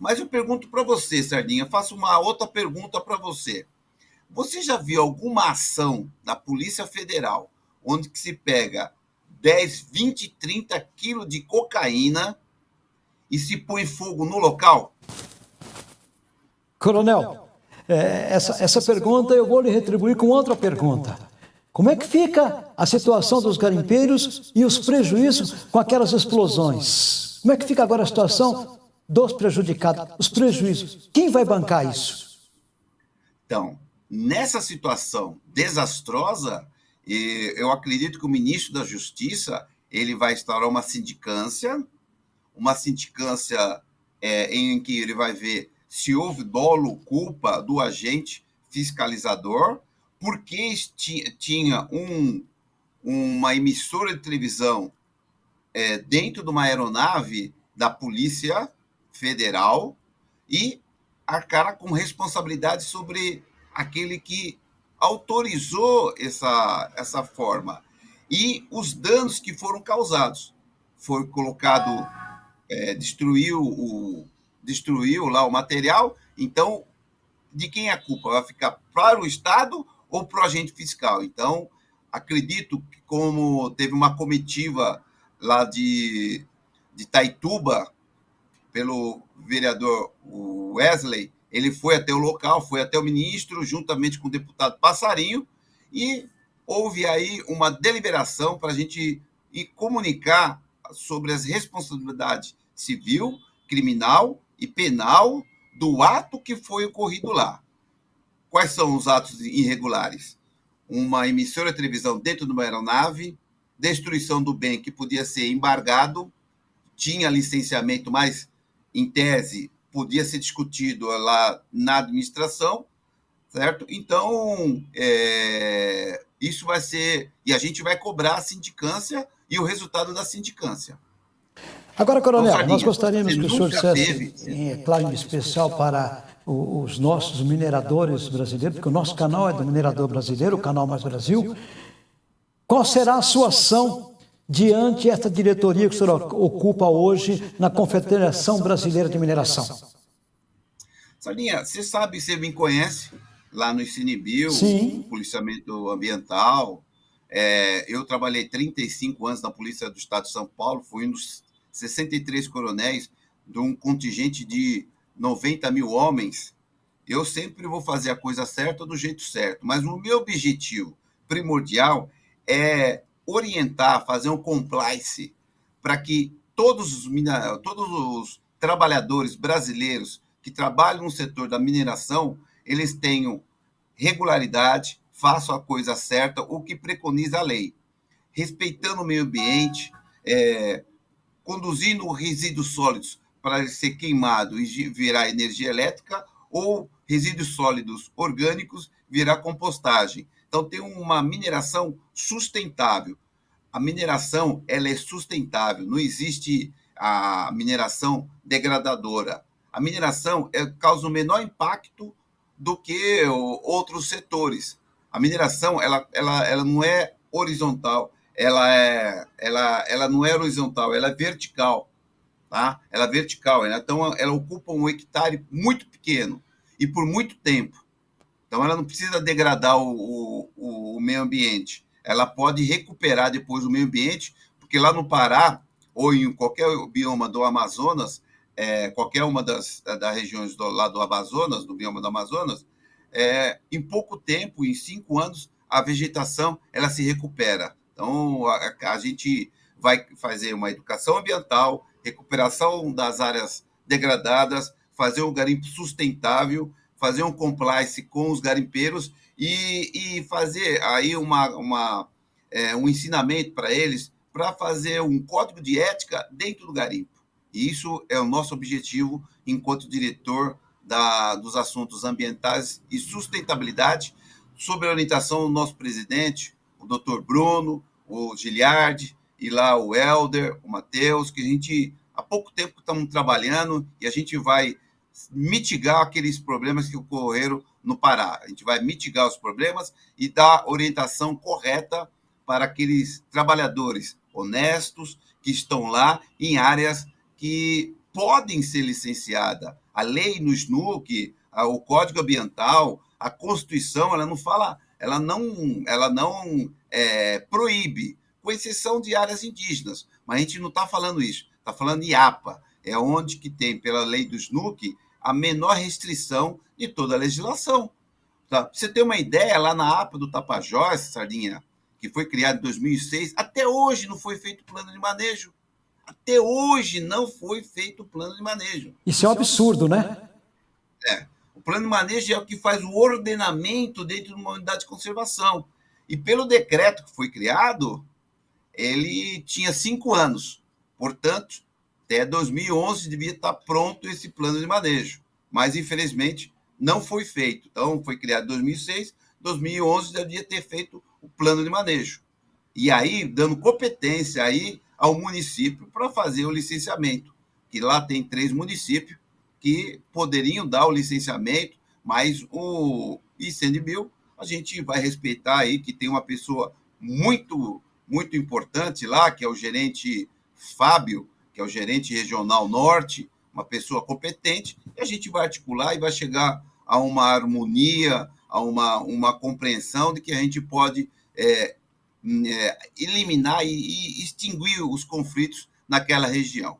Mas eu pergunto para você, Sardinha, faço uma outra pergunta para você. Você já viu alguma ação da Polícia Federal onde que se pega 10, 20, 30 quilos de cocaína e se põe fogo no local? Coronel, é, essa, essa pergunta eu vou lhe retribuir com outra pergunta. Como é que fica a situação dos garimpeiros e os prejuízos com aquelas explosões? Como é que fica agora a situação dos prejudicados, os prejuízos? Quem vai bancar isso? Então, nessa situação desastrosa, eu acredito que o ministro da Justiça ele vai instaurar uma sindicância, uma sindicância é, em que ele vai ver se houve dolo, culpa do agente fiscalizador, porque tinha um, uma emissora de televisão é, dentro de uma aeronave da Polícia Federal e arcar com responsabilidade sobre aquele que autorizou essa, essa forma. E os danos que foram causados. Foi colocado, é, destruiu o, destruiu lá o material, então de quem é a culpa? Vai ficar para o Estado ou para o agente fiscal? Então, acredito que como teve uma comitiva lá de, de Taituba, pelo vereador Wesley, ele foi até o local, foi até o ministro, juntamente com o deputado Passarinho, e houve aí uma deliberação para a gente ir comunicar sobre as responsabilidades civil, criminal e penal do ato que foi ocorrido lá. Quais são os atos irregulares? Uma emissora de televisão dentro de uma aeronave, destruição do bem que podia ser embargado, tinha licenciamento, mas, em tese, podia ser discutido lá na administração, certo? Então, é, isso vai ser. E a gente vai cobrar a sindicância e o resultado da sindicância. Agora, Coronel, então, nós gostaríamos que o senhor dissesse, em, é claro, em especial para os nossos mineradores brasileiros, porque o nosso canal é do minerador brasileiro, o canal Mais Brasil, qual será a sua ação diante desta diretoria que o senhor ocupa hoje na Confederação Brasileira de Mineração? Sardinha, você sabe, você me conhece lá no Cinebio, policiamento ambiental. É, eu trabalhei 35 anos na Polícia do Estado de São Paulo, fui um dos 63 coronéis de um contingente de 90 mil homens, eu sempre vou fazer a coisa certa do jeito certo. Mas o meu objetivo primordial é orientar, fazer um compliance para que todos os, todos os trabalhadores brasileiros que trabalham no setor da mineração, eles tenham regularidade, façam a coisa certa, o que preconiza a lei. Respeitando o meio ambiente, é, conduzindo resíduos sólidos para ser queimado e virar energia elétrica, ou resíduos sólidos orgânicos virar compostagem. Então, tem uma mineração sustentável. A mineração ela é sustentável, não existe a mineração degradadora. A mineração é, causa o menor impacto do que outros setores. A mineração ela, ela, ela não é horizontal, ela é, ela, ela não é horizontal, ela é vertical, tá? Ela é vertical, né? então ela ocupa um hectare muito pequeno e por muito tempo. Então ela não precisa degradar o, o, o meio ambiente, ela pode recuperar depois o meio ambiente, porque lá no Pará ou em qualquer bioma do Amazonas, é, qualquer uma das, das regiões do, lá do Amazonas, do bioma do Amazonas, é, em pouco tempo, em cinco anos, a vegetação ela se recupera. Então, a, a gente vai fazer uma educação ambiental, recuperação das áreas degradadas, fazer um garimpo sustentável, fazer um compliance com os garimpeiros e, e fazer aí uma, uma é, um ensinamento para eles para fazer um código de ética dentro do garimpo. E isso é o nosso objetivo enquanto diretor da, dos assuntos ambientais e sustentabilidade, sob a orientação do nosso presidente, o doutor Bruno, o Giliardi, e lá o Helder, o Matheus, que a gente há pouco tempo estamos trabalhando e a gente vai mitigar aqueles problemas que ocorreram no Pará. A gente vai mitigar os problemas e dar orientação correta para aqueles trabalhadores honestos que estão lá em áreas que podem ser licenciadas. A lei no SNUC, o Código Ambiental, a Constituição, ela não fala, ela não, ela não é, proíbe, com exceção de áreas indígenas. Mas a gente não está falando isso, está falando de APA, é onde que tem, pela lei do SNUC, a menor restrição de toda a legislação. Tá? Pra você ter uma ideia, lá na APA do Tapajós, Sardinha, que foi criado em 2006, até hoje não foi feito plano de manejo. Até hoje não foi feito plano de manejo. Isso é um absurdo, né? É. O plano de manejo é o que faz o ordenamento dentro de uma unidade de conservação. E pelo decreto que foi criado, ele tinha cinco anos. Portanto, até 2011 devia estar pronto esse plano de manejo. Mas, infelizmente, não foi feito. Então, foi criado em 2006, 2011 devia ter feito o plano de manejo. E aí, dando competência aí ao município para fazer o licenciamento, que lá tem três municípios que poderiam dar o licenciamento, mas o ICNBio, a gente vai respeitar aí que tem uma pessoa muito, muito importante lá, que é o gerente Fábio, que é o gerente regional norte, uma pessoa competente, e a gente vai articular e vai chegar a uma harmonia, a uma, uma compreensão de que a gente pode é, é, eliminar e, e extinguir os conflitos naquela região.